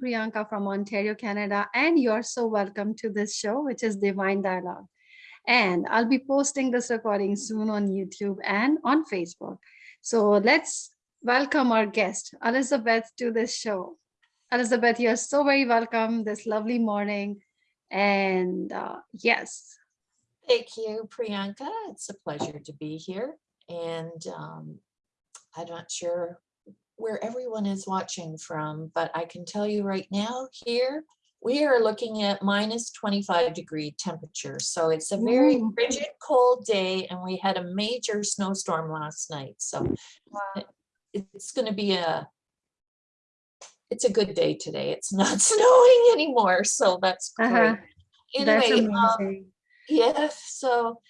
Priyanka from Ontario, Canada, and you're so welcome to this show, which is Divine Dialogue. And I'll be posting this recording soon on YouTube and on Facebook. So let's welcome our guest, Elizabeth, to this show. Elizabeth, you're so very welcome this lovely morning. And uh, yes. Thank you, Priyanka. It's a pleasure to be here. And um, I'm not sure where everyone is watching from, but I can tell you right now here, we are looking at minus 25 degree temperature. So it's a very Ooh. frigid, cold day, and we had a major snowstorm last night. So Wow. it's going to be a it's a good day today. It's not snowing anymore, so that's great. Uh-huh. That's Anyway, um, yeah, so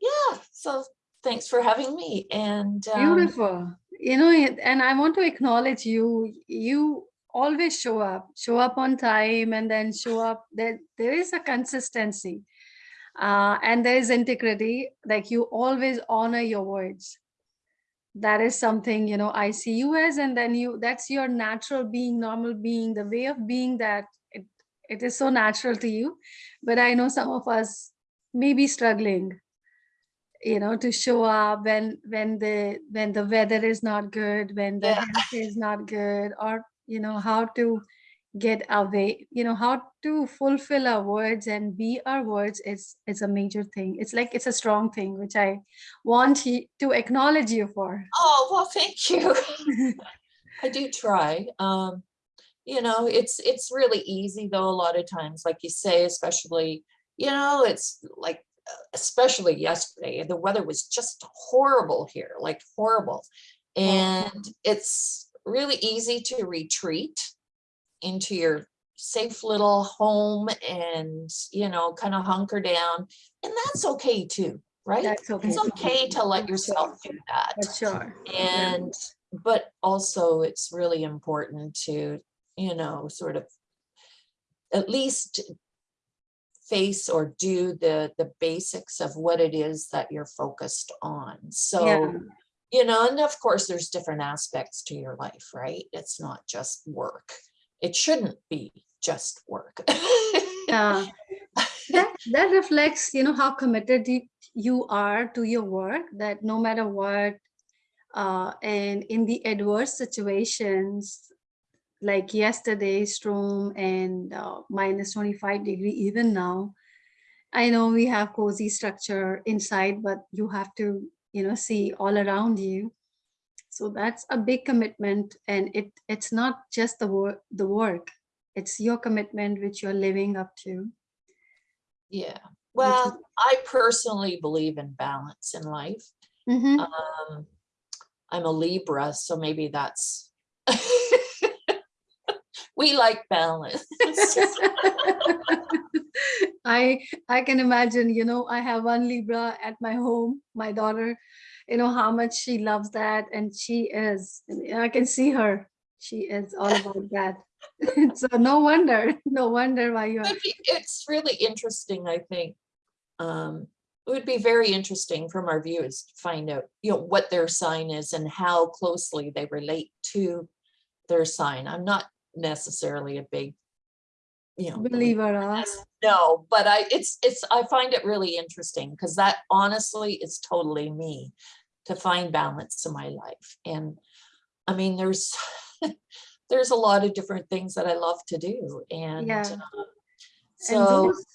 yeah, so thanks for having me. And um, Beautiful. You know, and I want to acknowledge you. You always show up, show up on time, and then show up. There, there is a consistency, uh, and there is integrity. Like you always honor your words. That is something you know I see you as, and then you. That's your natural being, normal being, the way of being that it, it is so natural to you. But I know some of us may be struggling you know to show up when when the when the weather is not good when the Yeah. health is not good or you know how to get away you know how to fulfill our words and be our words is it's a major thing it's like it's a strong thing which i want to acknowledge you for oh well, thank you. I do try. Um, you know, it's it's really easy though. A lot of times, like you say, especially you know, it's like especially yesterday, the weather was just horrible here, like horrible, and it's really easy to retreat into your safe little home and you know kind of hunker down. And that's okay too right? That's okay it's okay to let yourself do that. For sure. And but also it's really important to you know sort of at least face or do the the basics of what it is that you're focused on so Yeah. you know and of course there's different aspects to your life right it's not just work it shouldn't be just work Yeah. that that reflects you know how committed you, you are to your work that no matter what uh and in the adverse situations like yesterday's storm and uh, minus 25 degree even now. I know we have cozy structure inside but you have to you know see all around you. So that's a big commitment and it it's not just the work the work. It's your commitment which you're living up to. Yeah. Well i personally believe in balance in life. Mhm. um i'm a libra so maybe that's we like balance I I can imagine, you know, I have one Libra at my home, my daughter, you know, how much she loves that. And she is, I can see her. She is all about that. so no wonder, no wonder why you're it's really interesting i think um it would be very interesting from our viewers to find out you know what their sign is and how closely they relate to their sign i'm not necessarily a big you know believer. No but i it's it's i find it really interesting because that honestly is totally me to find balance in my life and i mean there's there's a lot of different things that i love to do and Yeah. uh, And so those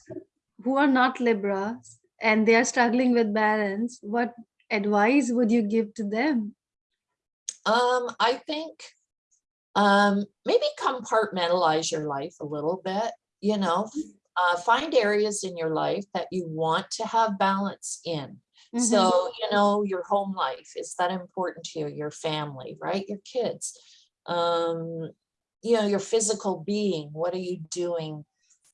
who are not Libras and they are struggling with balance, what advice would you give to them? Um, I think um, maybe compartmentalize your life a little bit, you know, uh, find areas in your life that you want to have balance in. Mhm. So, you know, your home life, is that important to you? Your family, right? Your kids, um, you know, your physical being, what are you doing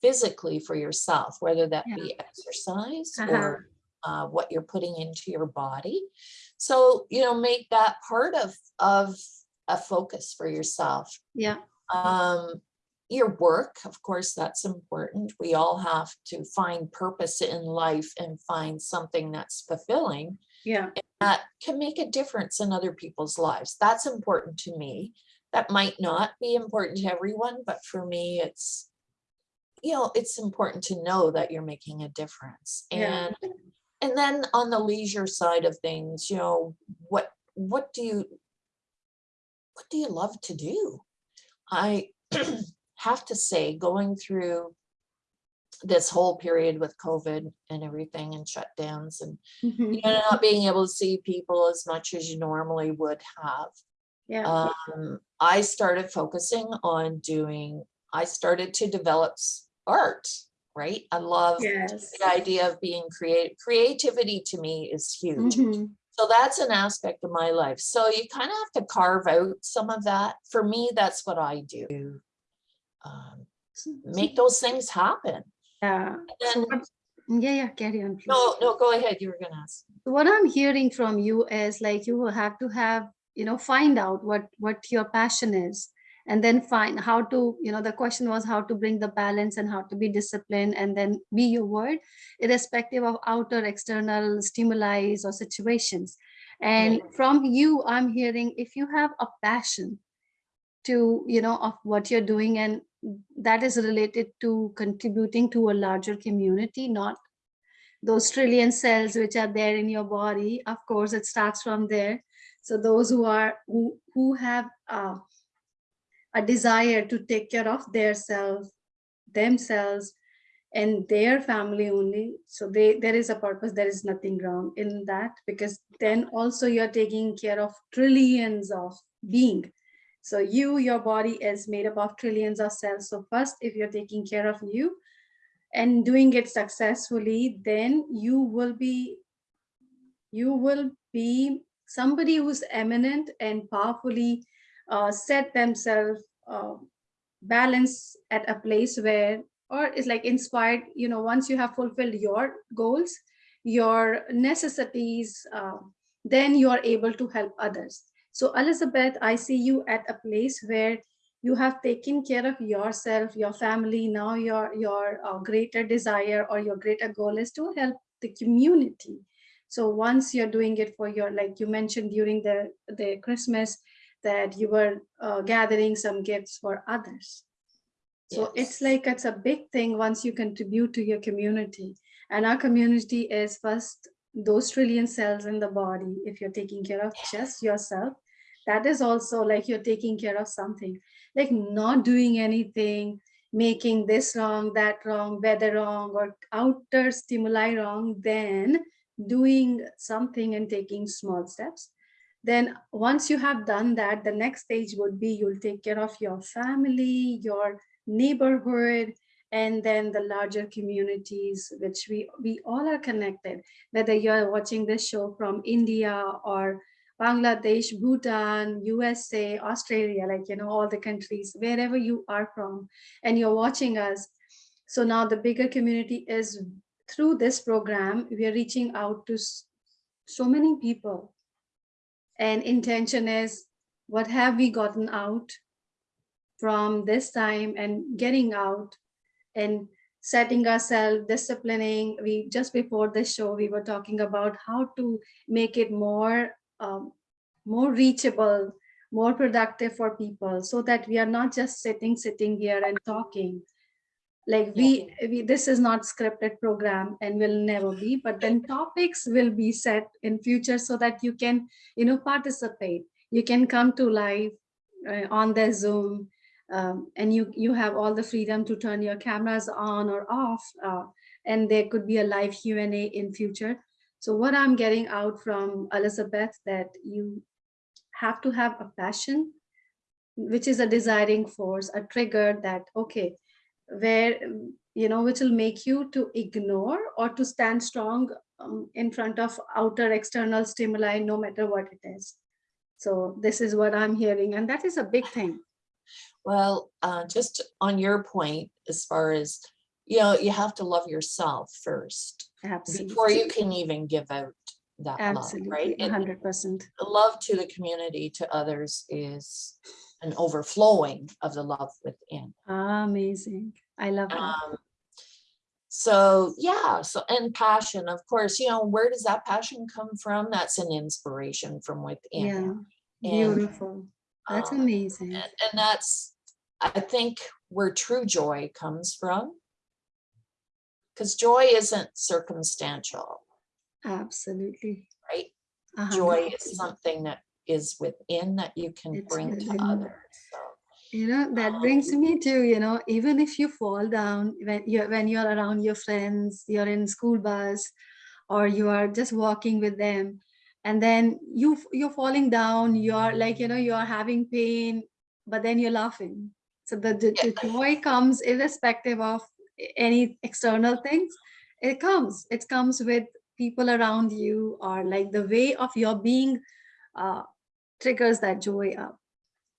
physically for yourself, whether that Yeah. be exercise Uh-huh. or uh, what you're putting into your body. So, you know, make that part of, of a focus for yourself. yeah. Um, your work, of course, that's important. We all have to find purpose in life and find something that's fulfilling Yeah. that can make a difference in other people's lives. That's important to me. that might not be important to everyone, but for me, it's, you know, it's important to know that you're making a difference. Yeah. And, and then on the leisure side of things, you know, what, what do you, what do you love to do? I have to say, going through this whole period with COVID and everything and shutdowns and Mhm. you know, not being able to see people as much as you normally would have. Yeah, Um, I started focusing on doing, I started to develop art, right? I love yes. the idea of being creative. Creativity to me is huge. Mhm. So that's an aspect of my life. So you kind of have to carve out some of that. For me, that's what I do. Um, make those things happen. Yeah. And what- Yeah, yeah, carry on. please. no, no, go ahead. You were gonna ask. what i'm hearing from you is like you will have to have you know find out what what your passion is and then find how to you know the question was how to bring the balance and how to be disciplined and then be your word irrespective of outer external stimuli or situations. And from you i'm hearing if you have a passion to you know of what you're doing and that is related to contributing to a larger community not those trillion cells which are there in your body of course it starts from there. So those who are who, who have uh, a desire to take care of their self themselves and their family only. So they there is a purpose there is nothing wrong in that because then also you're taking care of trillions of being. So you your body is made up of trillions of cells. So first if you're taking care of you and doing it successfully then you will be you will be somebody who's eminent and powerfully uh, set themselves uh, balance at a place where or it's like inspired you know once you have fulfilled your goals your necessities uh, then you are able to help others. So elizabeth i see you at a place where you have taken care of yourself your family. Now your your uh, greater desire or your greater goal is to help the community. So once you're doing it for your like you mentioned during the the christmas that you were uh, gathering some gifts for others. So it's like it's a big thing once you contribute to your community. And our community is first those trillion cells in the body if you're taking care of just yourself. That is also like you're taking care of something. Like not doing anything making this wrong that wrong weather wrong or outer stimuli wrong then doing something and taking small steps then once you have done that the next stage would be you'll take care of your family your neighborhood and then the larger communities which we we all are connected. Whether you're watching this show from india or bangladesh bhutan usa australia like you know all the countries wherever you are from and you're watching us. So now the bigger community is through this program we are reaching out to so many people and intention is what have we gotten out from this time and getting out and setting ourselves disciplining we just before this show we were talking about how to make it more um, more reachable more productive for people so that we are not just sitting sitting here and talking like we, we this is not scripted program and will never be but then topics will be set in future so that you can you know participate. You can come to live uh, on the zoom um, and you you have all the freedom to turn your cameras on or off uh, and there could be a live q&a in future. So what i'm getting out from elizabeth that you have to have a passion which is a desiring force a trigger that okay where you know which will make you to ignore or to stand strong um, in front of outer external stimuli no matter what it is. So this is what i'm hearing and that is a big thing. Well, uh, just on your point, as far as, you know, you have to love yourself first absolutely. before you can even give out that love, right? And 100% love to the community, to others is an overflowing of the love within. amazing i love that Um, so yeah, so and passion, of course, you know, where does that passion come from? That's an inspiration from within. yeah and- beautiful That's Um, amazing. And, and that's, I think, where true joy comes from. Because joy isn't circumstantial, Absolutely. right? A hundred Joy is something that is within that you can It's bring to others. So, You know, that Um, brings me to, you know, even if you fall down when you're when you're around your friends, you're in school bus, or you are just walking with them, and then you you're falling down, you're like, you know, you're having pain, but then you're laughing. So the, the, the joy comes irrespective of any external things. It comes, it comes with people around you or like the way of your being uh, triggers that joy up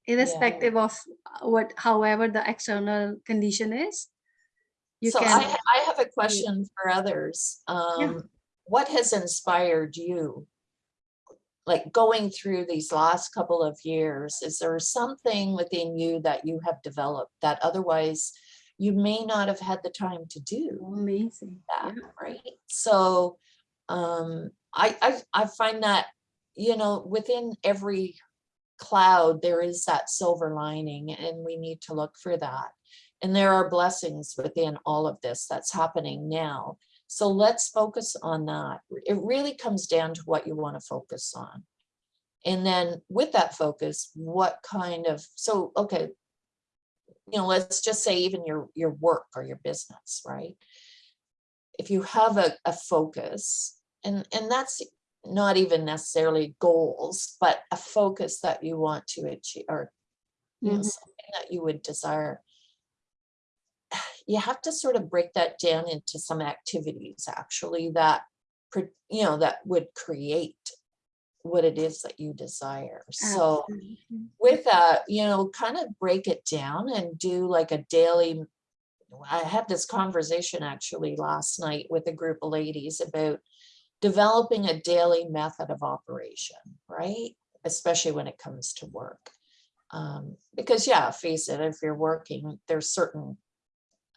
irrespective of uh, what however the external condition is you so can I, I have a question for others. Um, what has inspired you? Like going through these last couple of years, is there something within you that you have developed that otherwise you may not have had the time to do? amazing that, yeah. right? So um, I, I, I find that, you know, within every cloud, there is that silver lining and we need to look for that. And there are blessings within all of this that's happening now. So let's focus on that. It really comes down to what you want to focus on. And then with that focus, what kind of, so, okay, you know, let's just say even your, your work or your business, right? if you have a, a focus and and that's not even necessarily goals but a focus that you want to achieve or you know Mhm. something that you would desire you have to sort of break that down into some activities actually that you know that would create what it is that you desire so with that, you know, kind of break it down and do like a daily. I had this conversation actually last night with a group of ladies about developing a daily method of operation, right? Especially when it comes to work. Um, because yeah, face it, if you're working, there's certain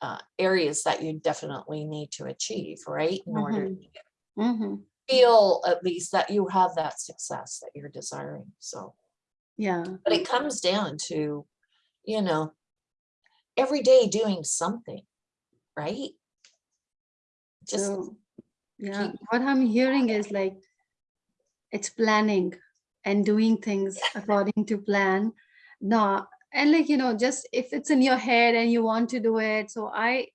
uh, areas that you definitely need to achieve, right? In order Mhm. to Mhm. feel at least that you have that success that you're desiring. So yeah but it comes down to, you know, every day doing something, right? Just yeah. What i'm hearing is like it's planning and doing things according to plan. No and like you know just if it's in your head and you want to do it. So i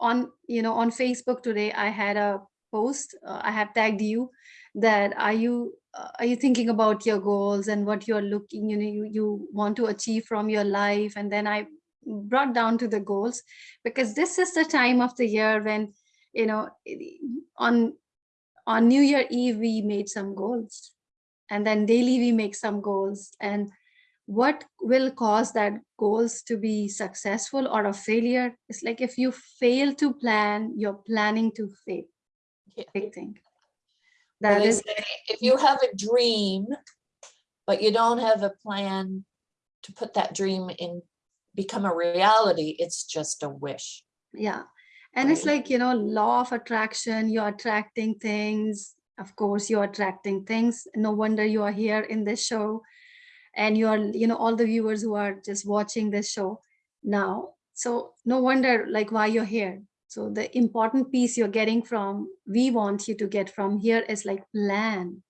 on you know on facebook today i had a post uh, i have tagged you that are you uh, are you thinking about your goals and what you're looking you know you, you want to achieve from your life? And then i brought down to the goals because this is the time of the year when you know on on new year eve we made some goals. And then daily we make some goals. And what will cause that goals to be successful or a failure it's like if you fail to plan you're planning to fail. Yeah. big thing Well, that is say if you have a dream, but you don't have a plan to put that dream in, become a reality, it's just a wish. yeah and it's like you know law of attraction you're attracting things. Of course you're attracting things. No wonder you are here in this show. And you are you know all the viewers who are just watching this show now. So no wonder like why you're here. So the important piece you're getting from we want you to get from here is like plan.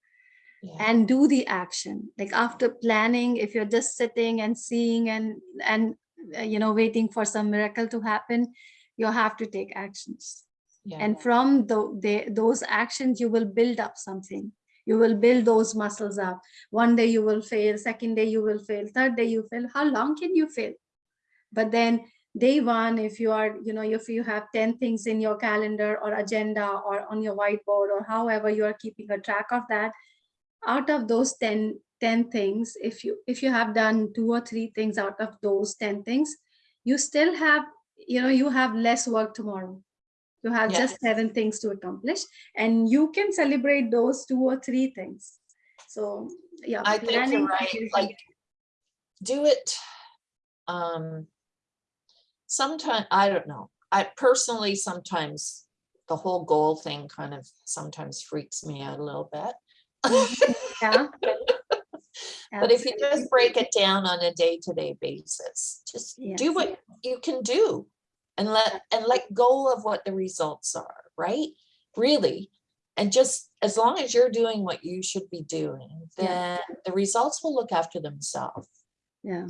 Yeah. and do the action. Like after planning if you're just sitting and seeing and and uh, you know waiting for some miracle to happen you have to take actions. Yeah. and from the, the those actions you will build up something. You will build those muscles up. One day you will fail second day you will fail third day you fail. How long can you fail? But then day one if you are you know if you have 10 things in your calendar or agenda or on your whiteboard or however you are keeping a track of that out of those 10 10 things if you if you have done two or three things out of those 10 things you still have you know you have less work tomorrow you have Yeah. just seven things to accomplish and you can celebrate those two or three things so yeah I think you're right, like, do it. Um. Sometime, I don't know, I personally, sometimes the whole goal thing kind of sometimes freaks me out a little bit. yeah But if you just break it down on a day-to-day basis, just do Yes. what you can do. And let, and let go of what the results are, right? Really. And just as long as you're doing what you should be doing, Yeah. then the results will look after themselves. Yeah.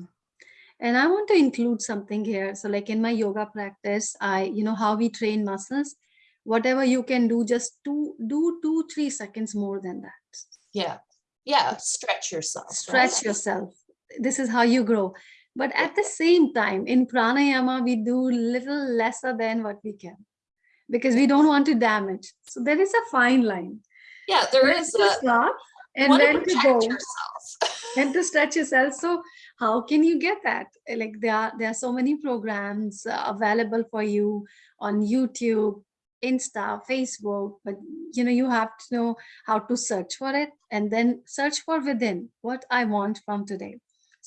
And I want to include something here. So like in my yoga practice, I, you know, how we train muscles, whatever you can do, just do, do two, three seconds more than that. Yeah, yeah, stretch yourself. right? Stretch yourself. This is how you grow. But at the same time, in pranayama, we do little lesser than what we can because we don't want to damage. So there is a fine line. Yeah, there is. To a, stop and when to go. yourself. and to stretch yourself so how can you get that like there are there are so many programs uh, available for you on youtube insta facebook but you know you have to know how to search for it and then search for within what i want from today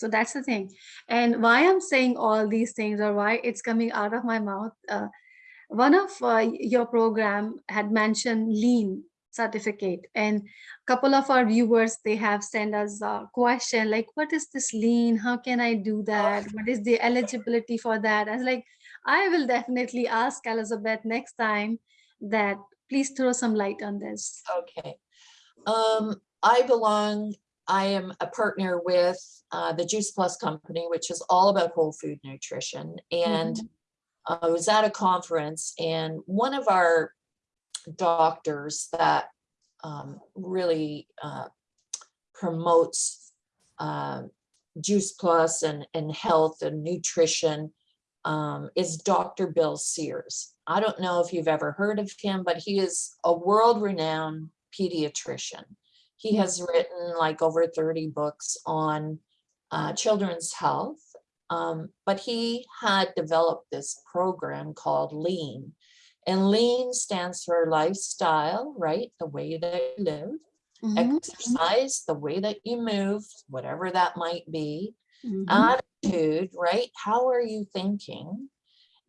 so that's the thing. And why i'm saying all these things or why it's coming out of my mouth uh, one of uh, your program had mentioned lean certificate. And a couple of our viewers they have sent us a question like what is this lean? How can i do that? What is the eligibility for that? I was like i will definitely ask elizabeth next time that please throw some light on this. Okay. Um, I belong, I am a partner with uh, the Juice Plus Company, which is all about whole food nutrition. And Mhm. I was at a conference and one of our doctors that um, really uh, promotes uh, Juice Plus and, and health and nutrition um, is Dr. Bill Sears. I don't know if you've ever heard of him, but he is a world-renowned pediatrician. He has written like over 30 books on uh, children's health, um, but he had developed this program called LEAN. And LEAN stands for lifestyle, right? The way that you live, Mhm, exercise, the way that you move, whatever that might be, mhm. attitude, right? How are you thinking?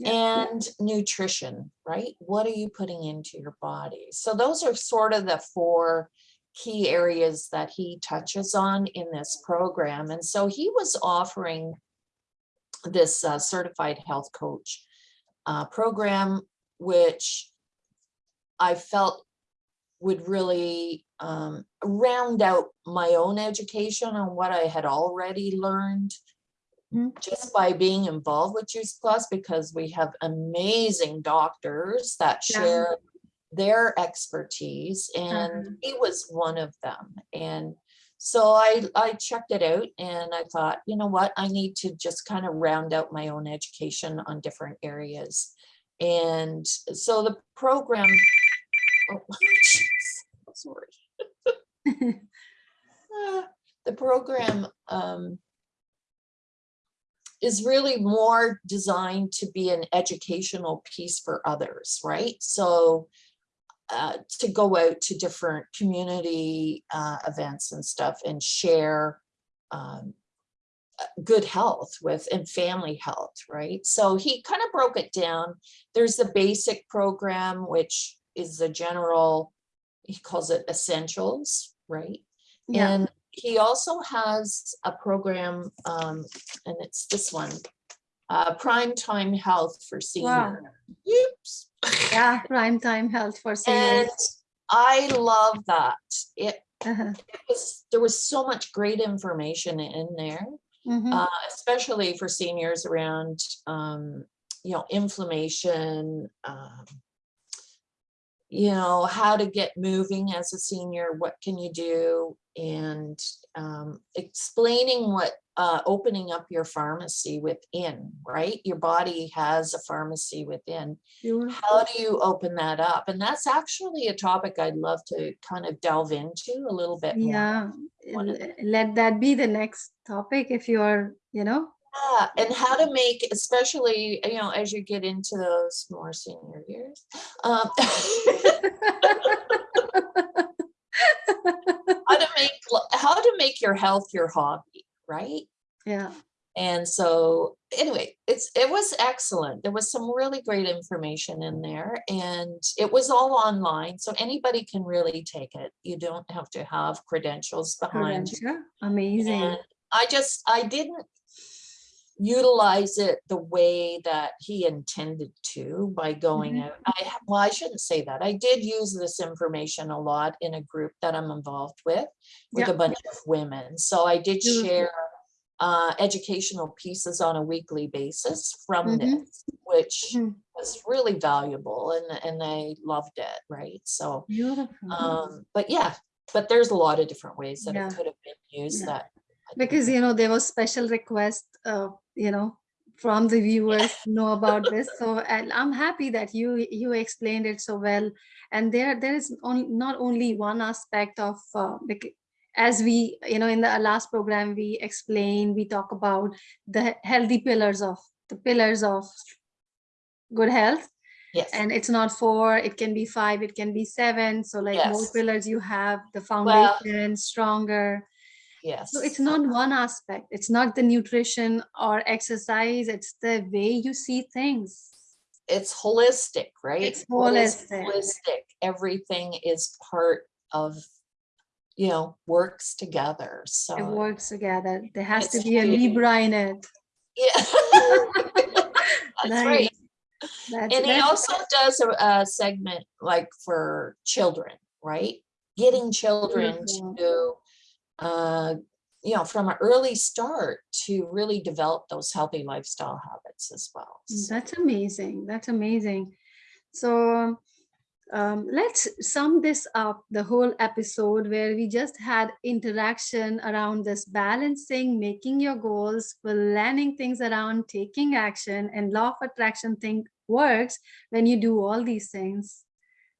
And nutrition, right? What are you putting into your body? So those are sort of the four key areas that he touches on in this program. And so he was offering this uh, certified health coach uh, program, which I felt would really um, round out my own education on what I had already learned Mm. just by being involved with Juice Plus because we have amazing doctors that share their expertise and Uh-huh. he was one of them. And so I, I checked it out and I thought, you know what, I need to just kind of round out my own education on different areas. And so the program, oh, jeez, sorry. Uh, the program um, is really more designed to be an educational piece for others, right? So uh, to go out to different community uh, events and stuff and share um, good health with and family health, right? So he kind of broke it down. There's the basic program, which is the general, he calls it essentials, right? yeah And he also has a program, um, and it's this one, uh, Prime Time Health for wow Oops. Yeah prime time health for seniors. And I love that. It Uh-huh. was, there was so much great information in there, Mhm. uh, especially for seniors around, um, you know, inflammation, um, you know, how to get moving as a senior, what can you do? And um, explaining what uh, opening up your pharmacy within, right? Your body has a pharmacy within. How do you open that up? And that's actually a topic I'd love to kind of delve into a little bit more. yeah let that be the next topic if you're you know Yeah, and how to make, especially, you know, as you get into those more senior years. um, How to make, how to make your health your hobby, right? yeah And so anyway, it's it was excellent. There was some really great information in there and it was all online. So anybody can really take it. You don't have to have credentials behind you. Credential. Amazing. And I just, I didn't utilize it the way that he intended to by going Mhm. out. I, well, I shouldn't say that. I did use this information a lot in a group that I'm involved with, with Yeah. a bunch of women. So I did Beautiful. share uh, educational pieces on a weekly basis from Mhm. this, which Mhm. was really valuable and, and I loved it, right? So, Beautiful. um, but yeah, but there's a lot of different ways that Yeah. it could have been used Yeah. that. Because you know there was special request uh, you know from the viewers know about this. So and i'm happy that you you explained it so well. And there there is on, not only one aspect of uh, as we you know in the last program we explain we talk about the healthy pillars of the pillars of good health. Yes. and it's not four it can be five it can be seven. So like more pillars you have the Well- foundation stronger Yes. so it's not one aspect. It's not the nutrition or exercise. It's the way you see things. It's holistic, right? It's holistic. Holistic. Everything is part of, you know, works together. So it works together. There has to be a Libra in it. yeah. That's Nice. right. That's, And he also does a, a segment like for children, right? Getting children Beautiful. to, uh, you know, from an early start to really develop those healthy lifestyle habits as well. So- That's amazing. That's amazing. So um, let's sum this up, the whole episode where we just had interaction around this balancing, making your goals, planning things around, taking action, and law of attraction thing works when you do all these things.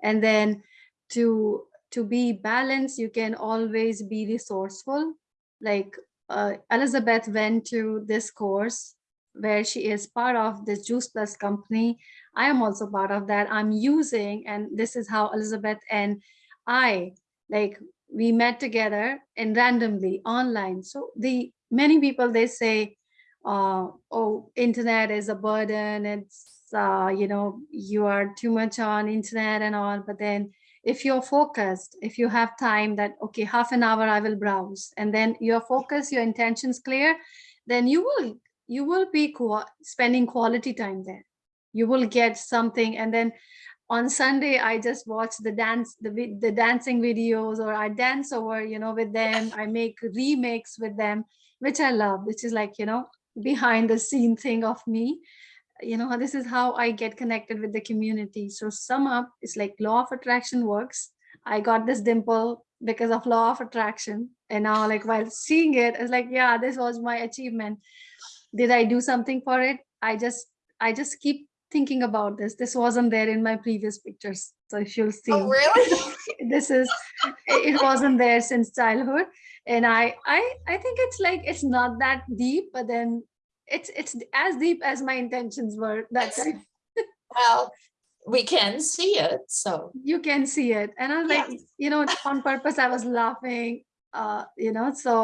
And then to to be balanced, you can always be resourceful. Like uh, Elizabeth went to this course where she is part of this Juice Plus company. I am also part of that. I'm using, and this is how Elizabeth and I, like we met together and randomly online. So the many people, they say, uh, oh, internet is a burden. It's, uh, you know, you are too much on internet and all. But then if you're focused, if you have time that, okay, half an hour I will browse, and then your focus, your intentions clear, then you will you will be spending quality time there. You will get something and then on sunday i just watch the dance the, the dancing videos or i dance over you know with them. I make remakes with them which i love which is like you know behind the scene thing of me you know this is how i get connected with the community. So sum up it's like law of attraction works. I got this dimple because of law of attraction. And now like while seeing it it's like yeah this was my achievement. Did i do something for it? I just i just keep thinking about this. This wasn't there in my previous pictures. So if you'll see Oh, really? this is it it wasn't there since childhood. And i i i think it's like it's not that deep but then it's it's as deep as my intentions were that Yes. time Well, we can see it, so. you can see it. And i was like you know on purpose i was laughing uh you know so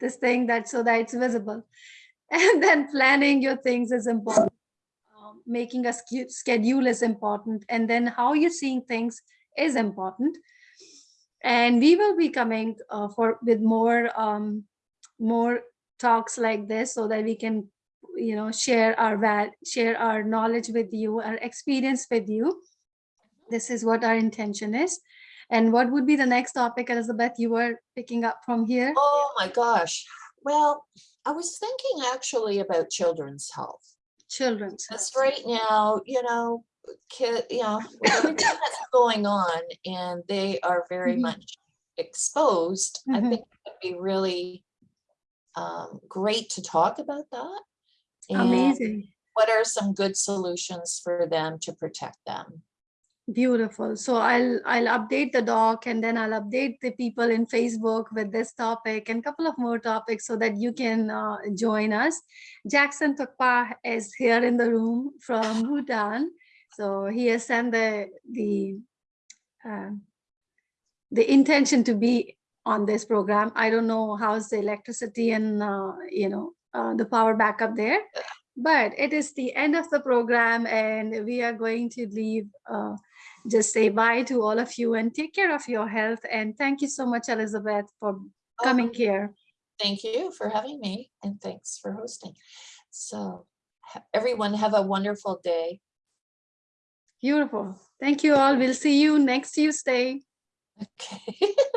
this thing that so that it's visible. And then planning your things is important. Um, making a schedule is important. And then how you're seeing things is important. And we will be coming uh, for with more um, more talks like this so that we can you know share our val share our knowledge with you our experience with you this is what our intention is and what would be the next topic elizabeth you were picking up from here Oh, my gosh. Well, I was thinking actually about children's health. children's Because right now, you know, kid, you know, everything that's going on and they are very Mhm. much exposed, I Mhm. think it'd be really um, great to talk about that. Amazing what are some good solutions for them to protect them? Beautiful. So I'll I'll update the doc and then I'll update the people in Facebook with this topic and couple of more topics so that you can uh, join us. Jackson Tukpa is here in the room from Bhutan. So he has sent the the uh, the intention to be on this program. I don't know how's the electricity and uh, you know uh, the power backup there. But it is the end of the program and we are going to leave, uh, just say bye to all of you and take care of your health. And thank you so much, Elizabeth, for coming Oh, here. Thank you for having me and thanks for hosting. So everyone have a wonderful day. Beautiful. Thank you all. We'll see you next Tuesday. Okay.